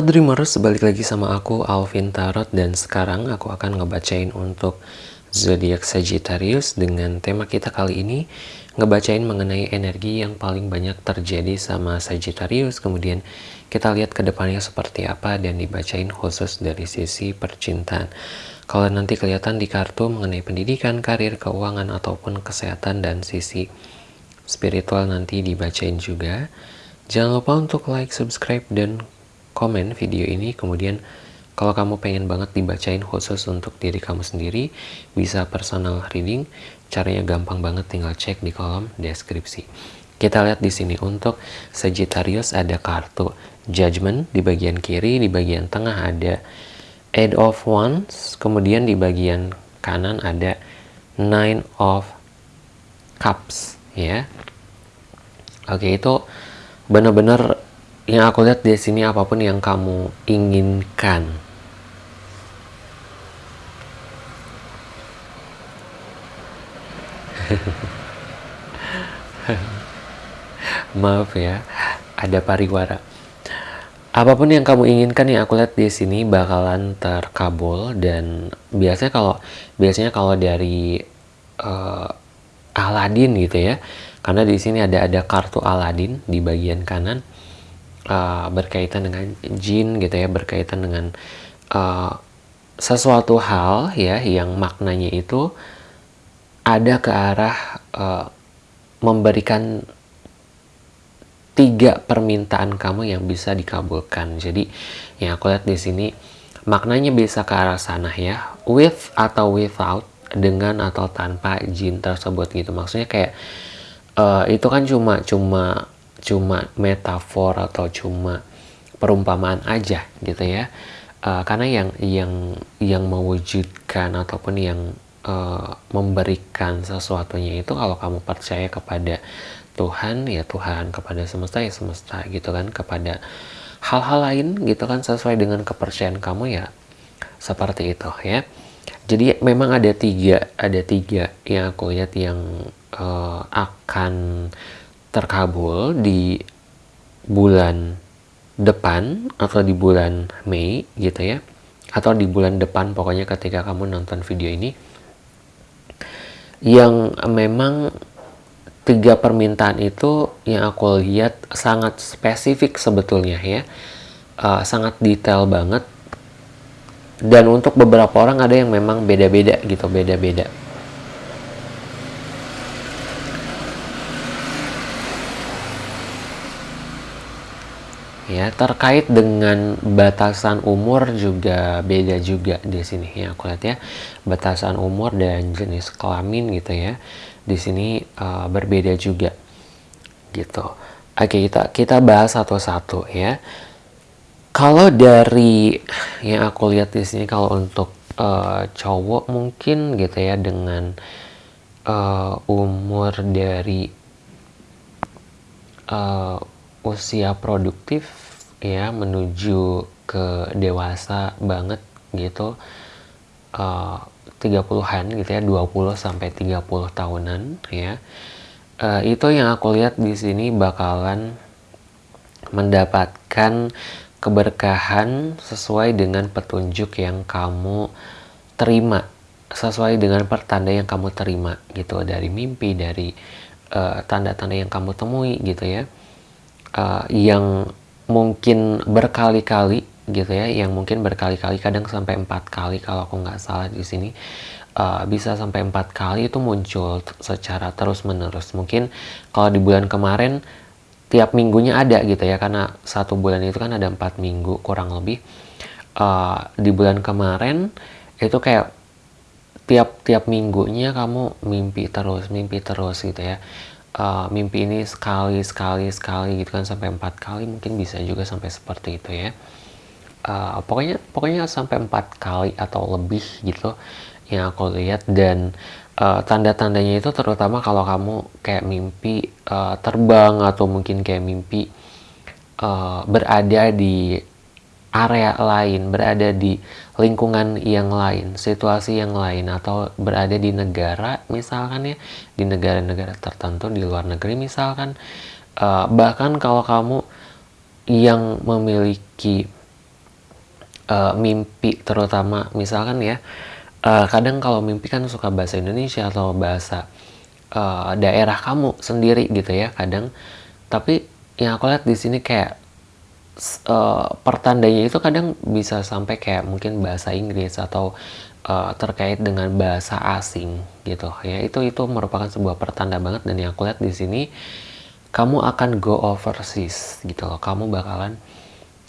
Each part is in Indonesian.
Halo Dreamers, balik lagi sama aku Alvin Tarot dan sekarang aku akan ngebacain untuk zodiak Sagittarius dengan tema kita kali ini ngebacain mengenai energi yang paling banyak terjadi sama Sagittarius. Kemudian kita lihat ke depannya seperti apa dan dibacain khusus dari sisi percintaan. Kalau nanti kelihatan di kartu mengenai pendidikan, karir, keuangan ataupun kesehatan dan sisi spiritual nanti dibacain juga. Jangan lupa untuk like, subscribe, dan komen video ini kemudian kalau kamu pengen banget dibacain khusus untuk diri kamu sendiri bisa personal reading. Caranya gampang banget tinggal cek di kolom deskripsi. Kita lihat di sini untuk Sagittarius ada kartu Judgment di bagian kiri di bagian tengah ada Eight of Wands kemudian di bagian kanan ada Nine of Cups ya. Oke itu benar-benar yang aku lihat di sini apa pun yang kamu inginkan. Maaf ya, ada pariwara. Apa pun yang kamu inginkan yang aku lihat di sini bakalan terkabul dan biasanya kalau biasanya kalau dari uh, Aladin gitu ya, karena di sini ada ada kartu Aladin di bagian kanan uh, berkaitan dengan jin gitu ya berkaitan dengan uh, sesuatu hal ya yang maknanya itu ada ke arah uh, memberikan tiga permintaan kamu yang bisa dikabulkan. Jadi yang aku lihat di sini maknanya bisa ke arah sana ya with atau without dengan atau tanpa jin tersebut gitu. Maksudnya kayak uh, itu kan cuma cuma cuma metafor atau cuma perumpamaan aja gitu ya. Uh, karena yang yang yang mewujudkan ataupun yang uh, memberikan sesuatunya itu kalau kamu percaya kepada Tuhan ya Tuhan kepada semesta ya semesta gitu kan kepada hal-hal lain gitu kan sesuai dengan kepercayaan kamu ya seperti itu ya. Jadi memang ada tiga ada tiga yang aku lihat yang uh, akan terkabul di bulan depan atau di bulan Mei gitu ya atau di bulan depan pokoknya ketika kamu nonton video ini yang memang tiga permintaan itu yang aku lihat sangat spesifik sebetulnya ya uh, sangat detail banget. Dan untuk beberapa orang ada yang memang beda-beda gitu beda-beda ya terkait dengan batasan umur juga beda juga di sini. Ya aku lihat ya batasan umur dan jenis kelamin gitu ya di sini uh, berbeda juga gitu. Oke kita kita bahas satu-satu ya. Kalau dari yang aku lihat di sini kalau untuk uh, cowok mungkin gitu ya dengan uh, umur dari uh, usia produktif ya menuju ke dewasa banget gitu. Uh, 30-an gitu ya 20 sampai 30 tahunan ya. Uh, itu yang aku lihat di sini bakalan mendapatkan keberkahan sesuai dengan petunjuk yang kamu terima sesuai dengan pertanda yang kamu terima gitu dari mimpi dari eh, tanda-tanda uh, yang kamu temui gitu ya. Uh, yang mungkin berkali-kali gitu ya yang mungkin berkali-kali kadang sampai empat kali kalau aku nggak salah di sini uh, bisa sampai empat kali itu muncul secara terus menerus mungkin kalau di bulan kemarin tiap minggunya ada gitu ya karena satu bulan itu kan ada empat minggu kurang lebih. Uh, di bulan kemarin itu kayak tiap tiap minggunya kamu mimpi terus mimpi terus gitu ya uh, mimpi ini sekali sekali sekali gitu kan sampai empat kali mungkin bisa juga sampai seperti itu ya. Uh, pokoknya pokoknya sampai empat kali atau lebih gitu yang aku lihat. Dan uh, tanda-tandanya itu terutama kalau kamu kayak mimpi uh, terbang atau mungkin kayak mimpi uh, berada di area lain, berada di lingkungan yang lain, situasi yang lain, atau berada di negara, misalkan ya, di negara-negara tertentu di luar negeri, misalkan, uh, bahkan kalau kamu yang memiliki uh, mimpi terutama misalkan ya uh, kadang kalau mimpi kan suka bahasa Indonesia atau bahasa uh, daerah kamu sendiri gitu ya kadang. Tapi yang aku lihat di sini kayak uh, pertandanya itu kadang bisa sampai kayak mungkin bahasa Inggris atau uh, terkait dengan bahasa asing gitu. Ya itu itu merupakan sebuah pertanda banget dan yang aku lihat di sini kamu akan go overseas gitu loh. Kamu bakalan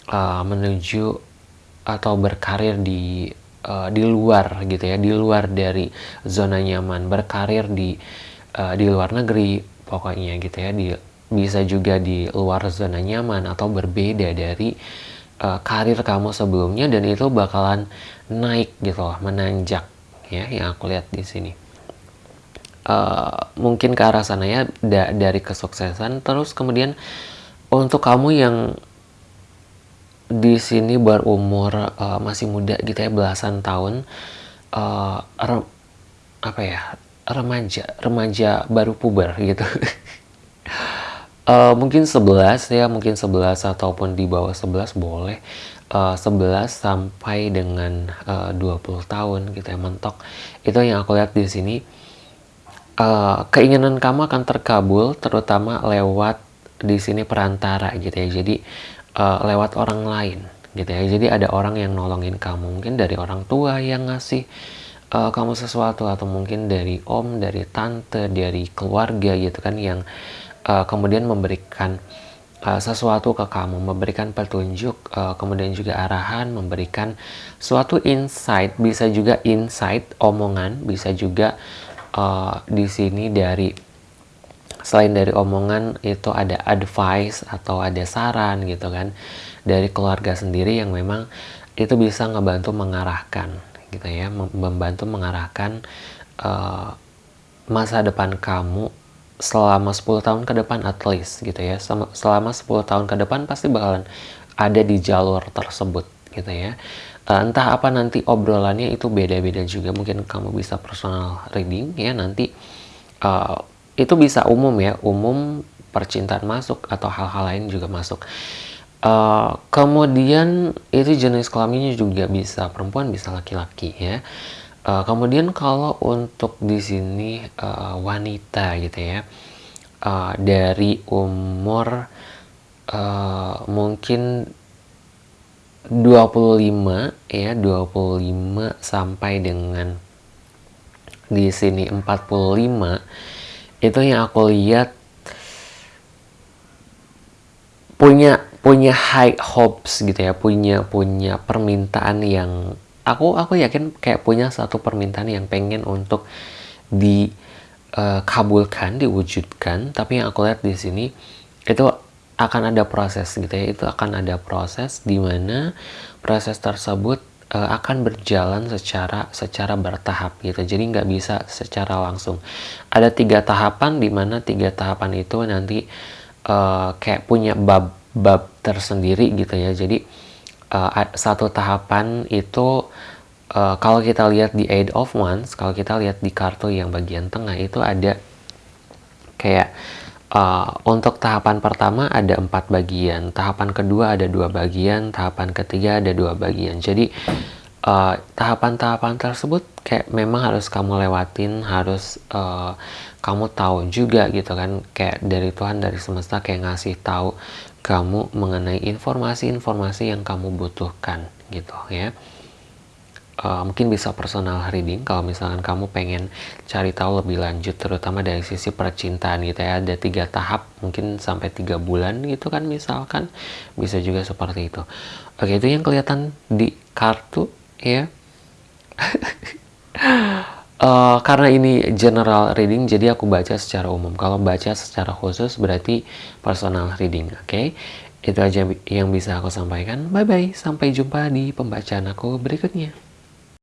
uh, menuju atau berkarir di uh, di luar gitu ya di luar dari zona nyaman. Berkarir di uh, di luar negeri pokoknya gitu ya di bisa juga di luar zona nyaman atau berbeda dari uh, karir kamu sebelumnya dan itu bakalan naik gitu loh menanjak ya yang aku lihat di sini. Uh, mungkin ke arah sana ya da dari kesuksesan. Terus kemudian untuk kamu yang di sini berumur uh, masih muda gitu ya belasan tahun uh, apa ya remaja remaja baru puber gitu uh, mungkin 11 ya mungkin 11 ataupun di bawah 11 boleh. Uh, 11 sampai dengan uh, 20 tahun gitu ya mentok. Itu yang aku lihat di sini. Uh, keinginan kamu akan terkabul terutama lewat di sini perantara gitu ya. Jadi uh, lewat orang lain gitu ya. Jadi ada orang yang nolongin kamu. Mungkin dari orang tua yang ngasih uh, kamu sesuatu atau mungkin dari om dari tante dari keluarga gitu kan yang uh, kemudian memberikan uh, sesuatu ke kamu memberikan petunjuk uh, kemudian juga arahan memberikan suatu insight bisa juga insight omongan bisa juga uh, di sini dari selain dari omongan itu ada advice atau ada saran gitu kan dari keluarga sendiri yang memang itu bisa ngebantu mengarahkan gitu ya membantu mengarahkan uh, masa depan kamu selama 10 tahun ke depan at least gitu ya. Selama 10 tahun ke depan pasti bakalan ada di jalur tersebut gitu ya. Uh, entah apa nanti obrolannya itu beda-beda juga. Mungkin kamu bisa personal reading ya. Nanti uh, itu bisa umum ya. Umum percintaan masuk atau hal-hal lain juga masuk. Uh, kemudian itu jenis kelaminnya juga bisa perempuan bisa laki-laki ya uh, kemudian kalau untuk di sini uh, wanita gitu ya uh, dari umur uh, mungkin 25 ya 25 sampai dengan di sini 45 itu yang aku lihat punya punya high hopes gitu ya punya punya permintaan yang aku aku yakin kayak punya satu permintaan yang pengen untuk dikabulkan uh, diwujudkan. Tapi yang aku lihat di sini itu akan ada proses gitu ya. Itu akan ada proses di mana proses tersebut uh, akan berjalan secara secara bertahap gitu. Jadi nggak bisa secara langsung. Ada tiga tahapan di mana tiga tahapan itu nanti uh, kayak punya bab bab tersendiri gitu ya. Jadi uh, satu tahapan itu uh, kalau kita lihat di Eight of Wands kalau kita lihat di kartu yang bagian tengah itu ada kayak Uh, untuk tahapan pertama ada empat bagian, tahapan kedua ada dua bagian, tahapan ketiga ada dua bagian. Jadi uh, tahapan-tahapan uh, tersebut kayak memang harus kamu lewatin, harus uh, kamu tahu juga gitu kan, kayak dari Tuhan dari semesta kayak ngasih tahu kamu mengenai informasi-informasi yang kamu butuhkan gitu ya. Uh, mungkin bisa personal reading kalau misalkan kamu pengen cari tahu lebih lanjut terutama dari sisi percintaan gitu ya. Ada tiga tahap mungkin sampai tiga bulan gitu kan misalkan. Bisa juga seperti itu. Oke itu yang kelihatan di kartu ya uh, karena ini general reading jadi aku baca secara umum. Kalau baca secara khusus berarti personal reading oke? Okay? itu aja yang bisa aku sampaikan. Bye bye sampai jumpa di pembacaan aku berikutnya